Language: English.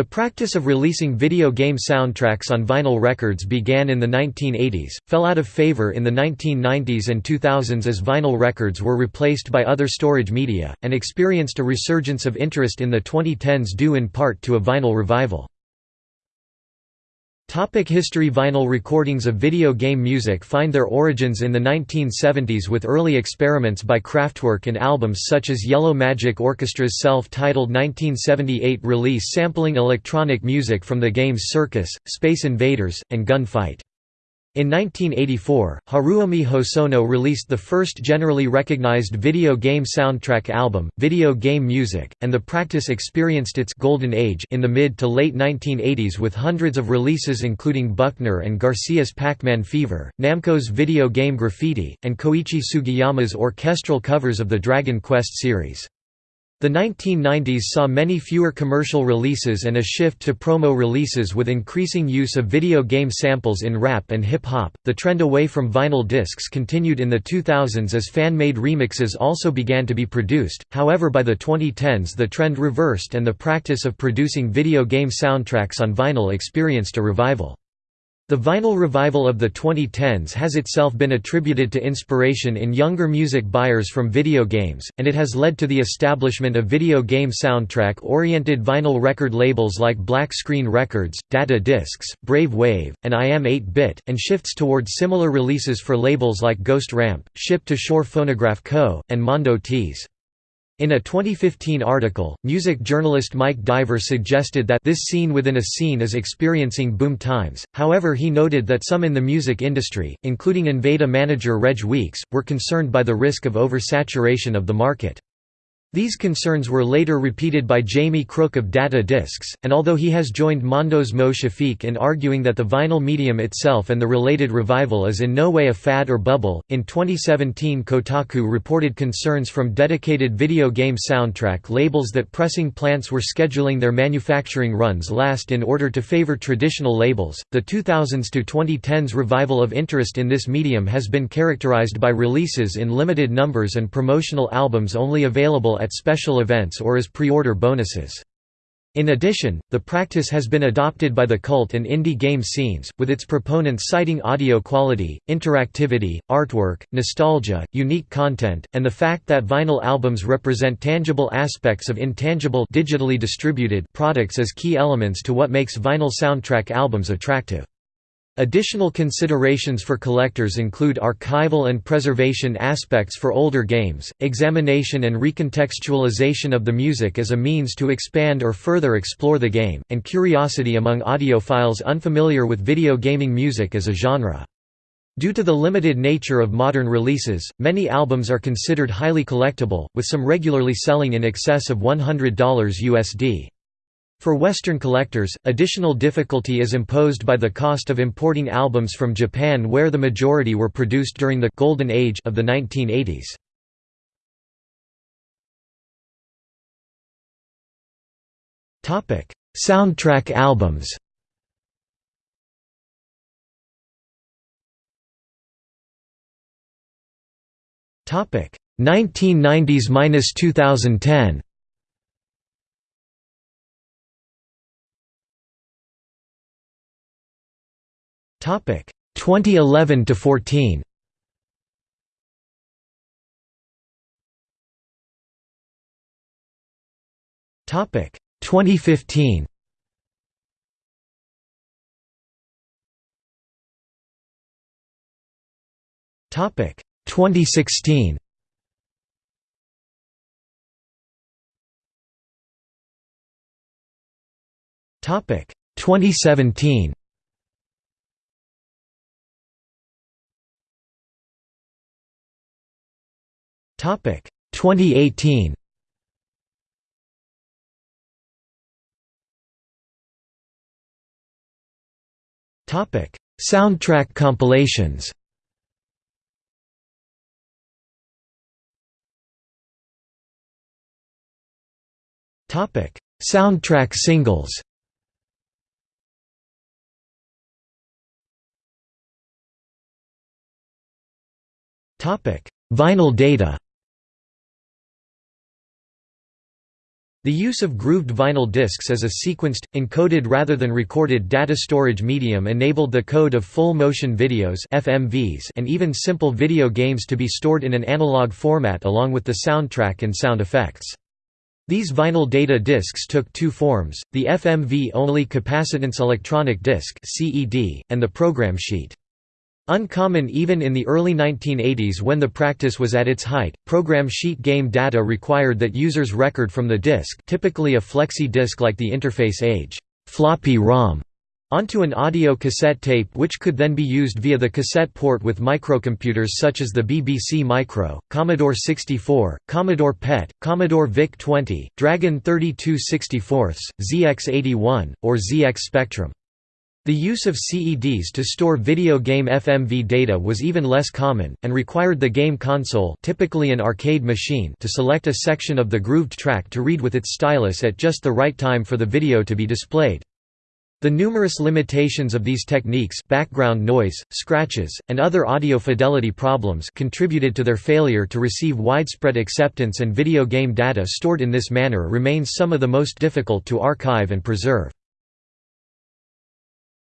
The practice of releasing video game soundtracks on vinyl records began in the 1980s, fell out of favor in the 1990s and 2000s as vinyl records were replaced by other storage media, and experienced a resurgence of interest in the 2010s due in part to a vinyl revival. Topic history Vinyl recordings of video game music find their origins in the 1970s with early experiments by Kraftwerk and albums such as Yellow Magic Orchestra's self-titled 1978 release sampling electronic music from the games Circus, Space Invaders, and Gunfight. In 1984, Haruomi Hosono released the first generally recognized video game soundtrack album, Video Game Music, and the practice experienced its golden age in the mid to late 1980s with hundreds of releases including Buckner and Garcia's Pac-Man Fever, Namco's Video Game Graffiti, and Koichi Sugiyama's orchestral covers of the Dragon Quest series. The 1990s saw many fewer commercial releases and a shift to promo releases with increasing use of video game samples in rap and hip hop. The trend away from vinyl discs continued in the 2000s as fan made remixes also began to be produced, however, by the 2010s the trend reversed and the practice of producing video game soundtracks on vinyl experienced a revival. The vinyl revival of the 2010s has itself been attributed to inspiration in younger music buyers from video games, and it has led to the establishment of video game soundtrack-oriented vinyl record labels like Black Screen Records, Data Discs, Brave Wave, and I Am 8-Bit, and shifts towards similar releases for labels like Ghost Ramp, Ship to Shore Phonograph Co., and Mondo Tees. In a 2015 article, music journalist Mike Diver suggested that this scene within a scene is experiencing boom times, however he noted that some in the music industry, including Invada manager Reg Weeks, were concerned by the risk of oversaturation of the market. These concerns were later repeated by Jamie Crook of Data Discs, and although he has joined Mondo's Mo Shafeek in arguing that the vinyl medium itself and the related revival is in no way a fad or bubble, in 2017 Kotaku reported concerns from dedicated video game soundtrack labels that pressing plants were scheduling their manufacturing runs last in order to favor traditional labels. The 2000s to 2010s revival of interest in this medium has been characterized by releases in limited numbers and promotional albums only available at special events or as pre-order bonuses. In addition, the practice has been adopted by the cult and indie game scenes, with its proponents citing audio quality, interactivity, artwork, nostalgia, unique content, and the fact that vinyl albums represent tangible aspects of intangible digitally distributed products as key elements to what makes vinyl soundtrack albums attractive. Additional considerations for collectors include archival and preservation aspects for older games, examination and recontextualization of the music as a means to expand or further explore the game, and curiosity among audiophiles unfamiliar with video gaming music as a genre. Due to the limited nature of modern releases, many albums are considered highly collectible, with some regularly selling in excess of $100 USD. For Western collectors, additional difficulty is imposed by the cost of importing albums from Japan where the majority were produced during the «golden age» of the 1980s. Soundtrack albums Topic 1990s-2010 Topic 2011 to 14. Topic 2015. Topic 2016. Topic 2017. Topic 2018. Topic Soundtrack compilations. Topic Soundtrack singles. Topic Vinyl data The use of grooved vinyl discs as a sequenced, encoded rather than recorded data storage medium enabled the code of full-motion videos FMVs and even simple video games to be stored in an analog format along with the soundtrack and sound effects. These vinyl data discs took two forms, the FMV-only capacitance electronic disc and the program sheet. Uncommon even in the early 1980s when the practice was at its height, program sheet game data required that users record from the disk typically a flexi disk like the Interface Age floppy ROM onto an audio cassette tape which could then be used via the cassette port with microcomputers such as the BBC Micro, Commodore 64, Commodore PET, Commodore VIC-20, Dragon 32 64, ZX81, or ZX Spectrum. The use of CEDs to store video game FMV data was even less common, and required the game console typically an arcade machine to select a section of the grooved track to read with its stylus at just the right time for the video to be displayed. The numerous limitations of these techniques background noise, scratches, and other audio fidelity problems contributed to their failure to receive widespread acceptance and video game data stored in this manner remains some of the most difficult to archive and preserve.